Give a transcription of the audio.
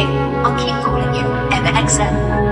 I'll keep calling you MXM.